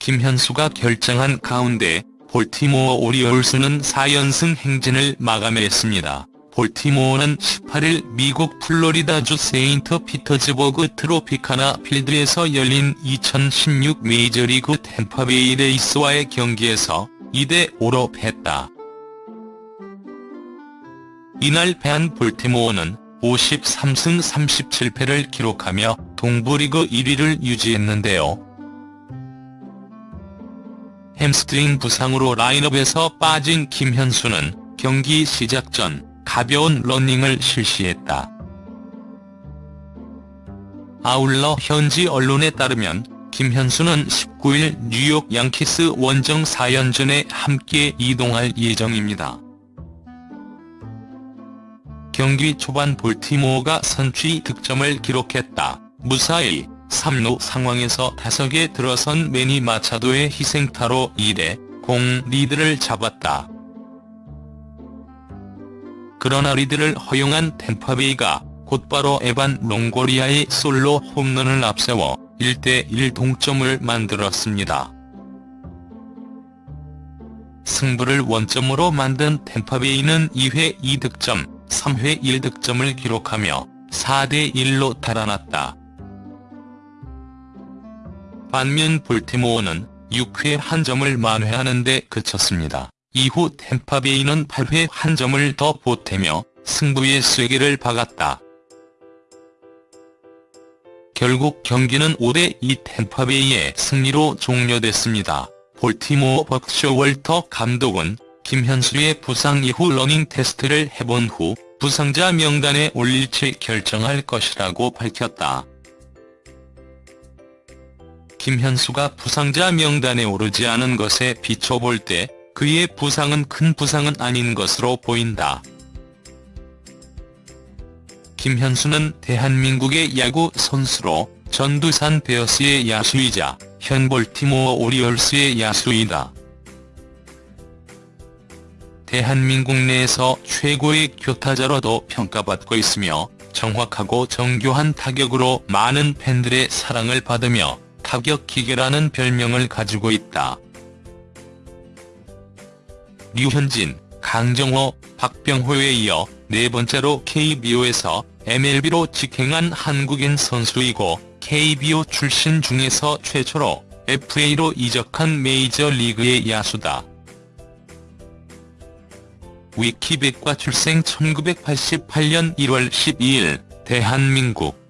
김현수가 결장한 가운데 볼티모어 오리올스는 4연승 행진을 마감했습니다. 볼티모어는 18일 미국 플로리다주 세인트 피터즈버그 트로피카나 필드에서 열린 2016 메이저리그 템파베이 레이스와의 경기에서 2대5로 패했다. 이날 패한 볼티모어는 53승 37패를 기록하며 동부리그 1위를 유지했는데요. 햄스트링 부상으로 라인업에서 빠진 김현수는 경기 시작 전 가벼운 러닝을 실시했다. 아울러 현지 언론에 따르면 김현수는 19일 뉴욕 양키스 원정 4연전에 함께 이동할 예정입니다. 경기 초반 볼티모어가 선취 득점을 기록했다. 무사 2, 3루 상황에서 타석에 들어선 매니 마차도의 희생타로 1대 공 리드를 잡았다. 그러나 리드를 허용한 템파베이가 곧바로 에반 롱고리아의 솔로 홈런을 앞세워 1대1 동점을 만들었습니다. 승부를 원점으로 만든 템파베이는 2회 2득점, 3회 1득점을 기록하며 4대1로 달아났다. 반면 볼티모어는 6회 한 점을 만회하는 데 그쳤습니다. 이후 템파베이는 8회 한 점을 더 보태며 승부의 쐐기를 박았다. 결국 경기는 5대2 템파베이의 승리로 종료됐습니다. 볼티모어 벅 쇼월터 감독은 김현수의 부상 이후 러닝 테스트를 해본 후 부상자 명단에 올릴지 결정할 것이라고 밝혔다. 김현수가 부상자 명단에 오르지 않은 것에 비춰볼 때 그의 부상은 큰 부상은 아닌 것으로 보인다. 김현수는 대한민국의 야구 선수로 전두산 베어스의 야수이자 현 볼티모어 오리올스의 야수이다. 대한민국 내에서 최고의 교타자로도 평가받고 있으며 정확하고 정교한 타격으로 많은 팬들의 사랑을 받으며 타격 기계라는 별명을 가지고 있다. 류현진, 강정호, 박병호에 이어 네 번째로 KBO에서 MLB로 직행한 한국인 선수이고 KBO 출신 중에서 최초로 FA로 이적한 메이저리그의 야수다. 위키백과 출생 1988년 1월 12일 대한민국